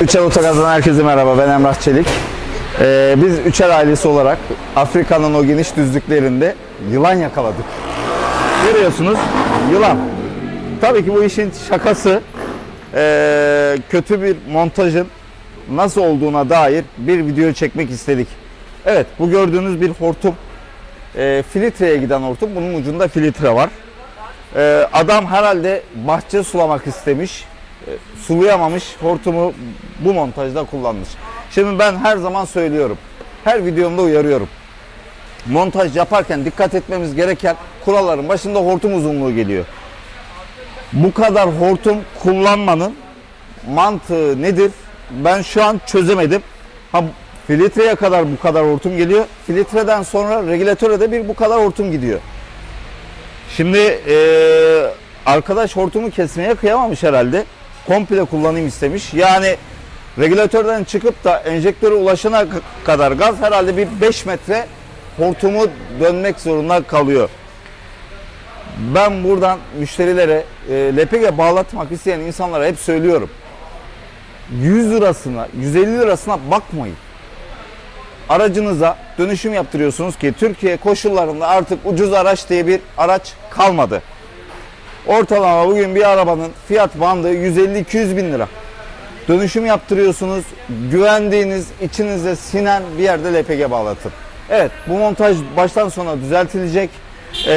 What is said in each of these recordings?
Üçer Otogaz'dan herkese merhaba. Ben Emrah Çelik. Ee, biz Üçer ailesi olarak Afrika'nın o geniş düzlüklerinde yılan yakaladık. Görüyorsunuz yılan. Tabii ki bu işin şakası ee, kötü bir montajın nasıl olduğuna dair bir video çekmek istedik. Evet bu gördüğünüz bir hortum. Ee, filtreye giden hortum. Bunun ucunda filtre var. Ee, adam herhalde bahçe sulamak istemiş. Ee, sulayamamış. Hortumu bu montajda kullanmış. Şimdi ben her zaman söylüyorum. Her videomda uyarıyorum. Montaj yaparken dikkat etmemiz gereken kuralların başında hortum uzunluğu geliyor. Bu kadar hortum kullanmanın mantığı nedir? Ben şu an çözemedim. Ha filtreye kadar bu kadar hortum geliyor. Filtreden sonra regülatöre de bir bu kadar hortum gidiyor. Şimdi eee, arkadaş hortumu kesmeye kıyamamış herhalde. Komple kullanayım istemiş. Yani regülatörden çıkıp da enjektöre ulaşana kadar gaz herhalde bir 5 metre hortumu dönmek zorunda kalıyor. Ben buradan müşterilere e, LPG bağlatmak isteyen insanlara hep söylüyorum. 100 lirasına, 150 lirasına bakmayın aracınıza dönüşüm yaptırıyorsunuz ki Türkiye koşullarında artık ucuz araç diye bir araç kalmadı. Ortalama bugün bir arabanın fiyat bandı 150-200 bin lira. Dönüşüm yaptırıyorsunuz, güvendiğiniz, içinize sinen bir yerde LPG bağlatın. Evet, bu montaj baştan sona düzeltilecek. Ee,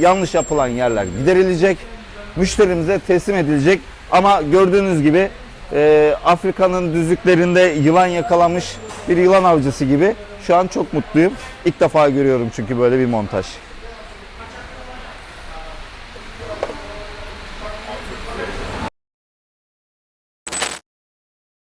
yanlış yapılan yerler giderilecek. Müşterimize teslim edilecek. Ama gördüğünüz gibi e, Afrika'nın düzlüklerinde yılan yakalamış bir yılan avcısı gibi. Şu an çok mutluyum. İlk defa görüyorum çünkü böyle bir montaj.